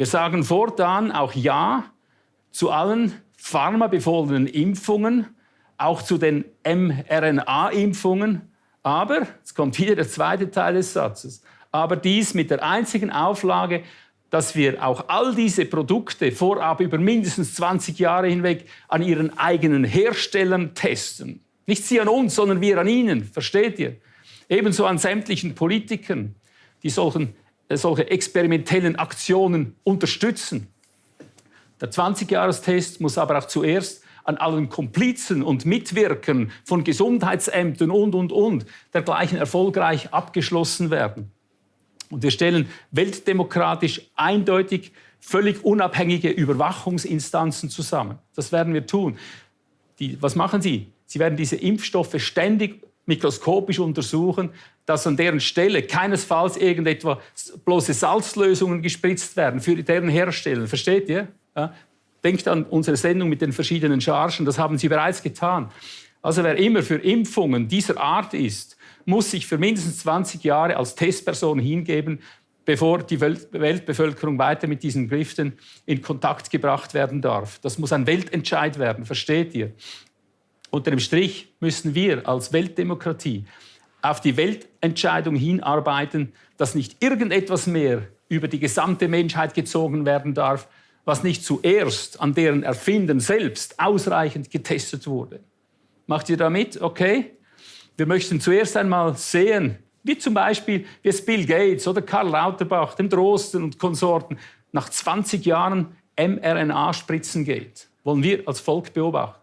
Wir sagen fortan auch Ja zu allen pharmabefohlenen Impfungen, auch zu den mRNA-Impfungen. Aber, jetzt kommt wieder der zweite Teil des Satzes, aber dies mit der einzigen Auflage, dass wir auch all diese Produkte vorab über mindestens 20 Jahre hinweg an ihren eigenen Herstellern testen. Nicht Sie an uns, sondern wir an Ihnen, versteht ihr? Ebenso an sämtlichen Politikern, die solchen, solche experimentellen Aktionen unterstützen. Der 20-Jahres-Test muss aber auch zuerst an allen Komplizen und Mitwirkern von Gesundheitsämtern und, und, und dergleichen erfolgreich abgeschlossen werden. Und wir stellen weltdemokratisch eindeutig völlig unabhängige Überwachungsinstanzen zusammen. Das werden wir tun. Die, was machen Sie? Sie werden diese Impfstoffe ständig mikroskopisch untersuchen, dass an deren Stelle keinesfalls irgendetwa bloße Salzlösungen gespritzt werden für deren Hersteller. Versteht ihr? Ja? Denkt an unsere Sendung mit den verschiedenen Chargen, das haben Sie bereits getan. Also wer immer für Impfungen dieser Art ist, muss sich für mindestens 20 Jahre als Testperson hingeben, bevor die Weltbevölkerung weiter mit diesen Giften in Kontakt gebracht werden darf. Das muss ein Weltentscheid werden, versteht ihr? Unter dem Strich müssen wir als Weltdemokratie auf die Weltentscheidung hinarbeiten, dass nicht irgendetwas mehr über die gesamte Menschheit gezogen werden darf, was nicht zuerst an deren Erfinden selbst ausreichend getestet wurde. Macht ihr damit? Okay? Wir möchten zuerst einmal sehen, wie zum Beispiel wie es Bill Gates oder Karl Lauterbach, dem Drosten und Konsorten nach 20 Jahren mRNA-Spritzen geht. Wollen wir als Volk beobachten.